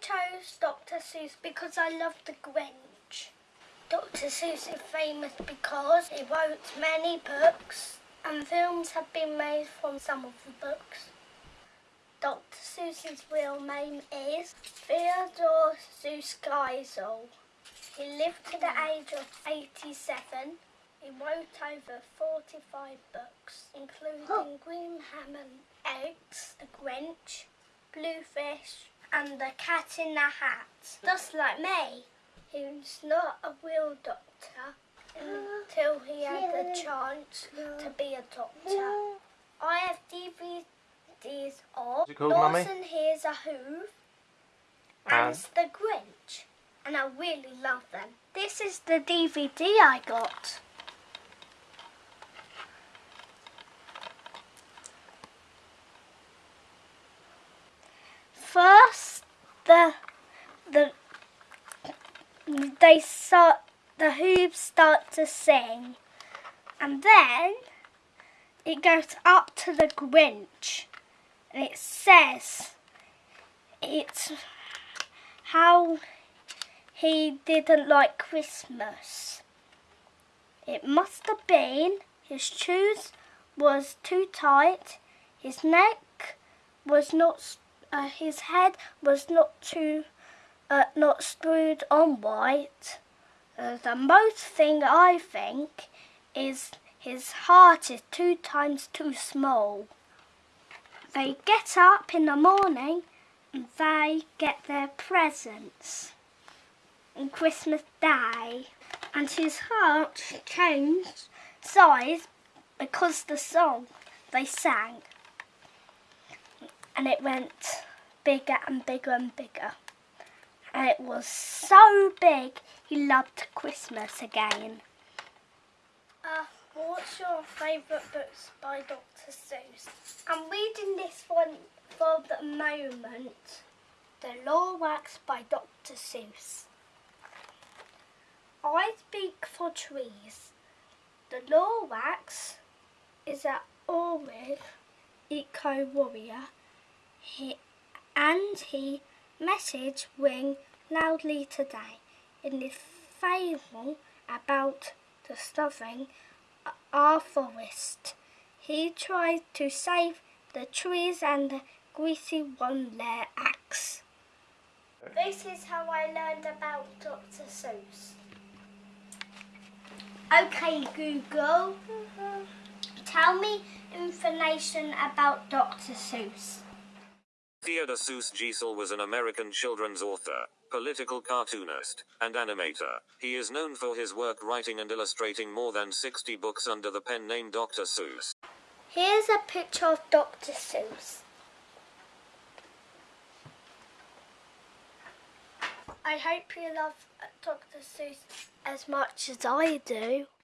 chose Dr. Seuss because I love the Grinch. Dr. Seuss is famous because he wrote many books and films have been made from some of the books. Dr. Seuss's real name is Theodore Seuss Geisel. He lived to the age of 87. He wrote over 45 books, including Green Ham and Eggs, The Grinch, Bluefish, and The Cat in the Hat. Just like me, he's not a real doctor until he had the chance to be a doctor. I have DVDs of What's it called, Mummy? Dawson Here's a Hoof and And? The Grinch, and I really love them. This is the DVD I got. First, the the they start the hooves start to sing, and then it goes up to the Grinch, and it says it's how he didn't like Christmas. It must have been his shoes was too tight, his neck was not, uh, his head was not too, uh, not screwed on right. Uh, the most thing I think is his heart is two times too small. They get up in the morning and they get their presents on Christmas Day. And his heart changed size because the song they sang. And it went bigger and bigger and bigger. And it was so big he loved Christmas again. Uh, what's your favourite books by Dr. Seuss? I'm reading this one for the moment. The Lorax by Dr. Seuss. I speak for trees. The Lorax is an Orwell eco warrior. He, and he message ring loudly today in this fable about the discovering our forest. He tried to save the trees and the greasy one their axe. This is how I learned about Dr. Seuss. Okay, Google. Mm-hmm. Tell me information about Dr. Seuss. Theodore Seuss Geisel was an American children's author, political cartoonist, and animator. He is known for his work writing and illustrating more than 60 books under the pen name Dr. Seuss. Here's a picture of Dr. Seuss. I hope you love Dr. Seuss as much as I do.